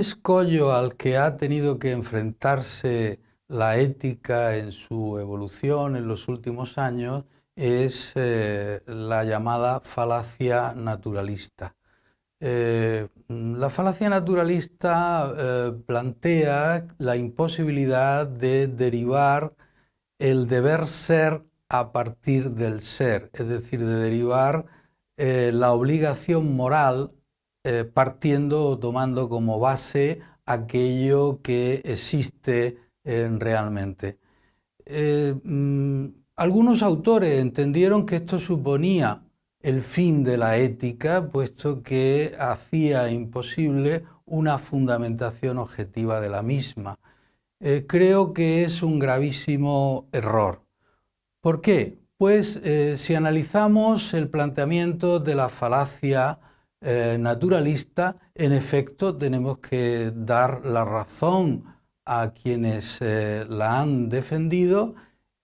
escollo al que ha tenido que enfrentarse la ética en su evolución en los últimos años es eh, la llamada falacia naturalista. Eh, la falacia naturalista eh, plantea la imposibilidad de derivar el deber ser a partir del ser, es decir, de derivar la obligación moral partiendo o tomando como base aquello que existe realmente. Mm, algunos autores entendieron que esto suponía el fin de la ética, puesto que hacía imposible una fundamentación objetiva de la misma. Eh, creo que es un gravísimo error. ¿Por qué? Pues eh, si analizamos el planteamiento de la falacia eh, naturalista, en efecto tenemos que dar la razón a quienes la han defendido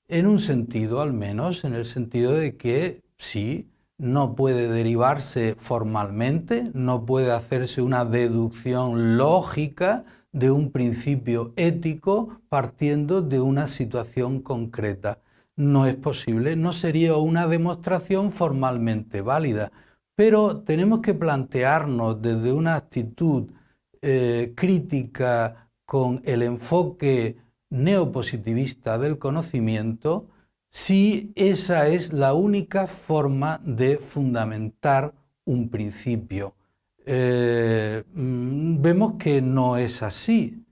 en un sentido al menos, en el sentido de que sí, no puede derivarse formalmente, no puede hacerse una deducción lógica de un principio ético partiendo de una situación concreta. No es posible, no sería una demostración formalmente válida, pero tenemos que plantearnos desde una actitud eh, crítica con el enfoque neopositivista del conocimiento si esa es la única forma de fundamentar un principio. Eh, mm, vemos que no es así.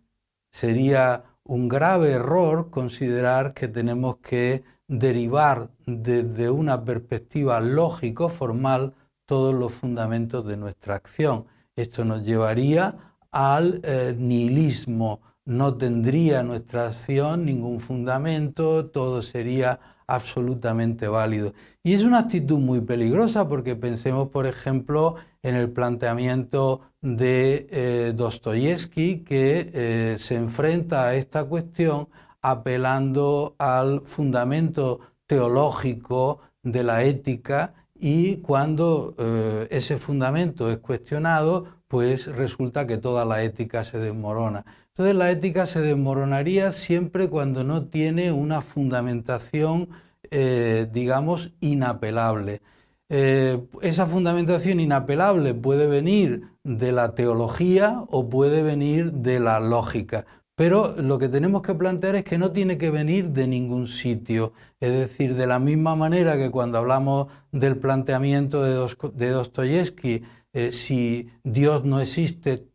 Sería un grave error considerar que tenemos que derivar desde una perspectiva lógico-formal todos los fundamentos de nuestra acción. Esto nos llevaría al eh, nihilismo no tendría nuestra acción ningún fundamento, todo sería absolutamente válido. Y es una actitud muy peligrosa porque pensemos, por ejemplo, en el planteamiento de eh, Dostoyevsky que eh, se enfrenta a esta cuestión apelando al fundamento teológico de la ética y cuando eh, ese fundamento es cuestionado, pues resulta que toda la ética se desmorona. Entonces la ética se desmoronaría siempre cuando no tiene una fundamentación, eh, digamos, inapelable. Eh, esa fundamentación inapelable puede venir de la teología o puede venir de la lógica, pero lo que tenemos que plantear es que no tiene que venir de ningún sitio. Es decir, de la misma manera que cuando hablamos del planteamiento de Dostoyevsky, eh, si Dios no existe,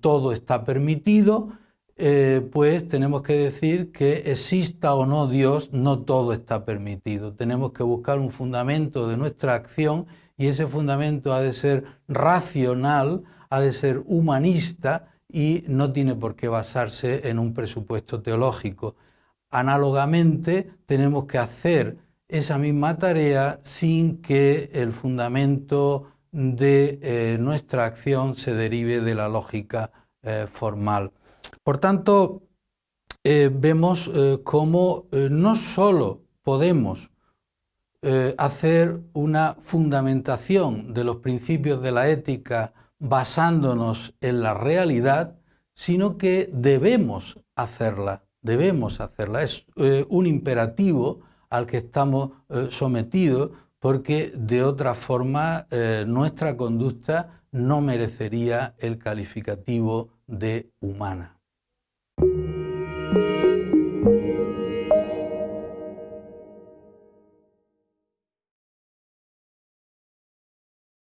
todo está permitido, eh, pues tenemos que decir que exista o no Dios, no todo está permitido. Tenemos que buscar un fundamento de nuestra acción y ese fundamento ha de ser racional, ha de ser humanista y no tiene por qué basarse en un presupuesto teológico. Análogamente, tenemos que hacer esa misma tarea sin que el fundamento de eh, nuestra acción se derive de la lógica eh, formal. Por tanto, eh, vemos cómo no solo podemos hacer una fundamentación de los principios de la ética basándonos en la realidad, sino que debemos hacerla, debemos hacerla. Es un imperativo al que estamos sometidos porque de otra forma eh, nuestra conducta no merecería el calificativo de humana.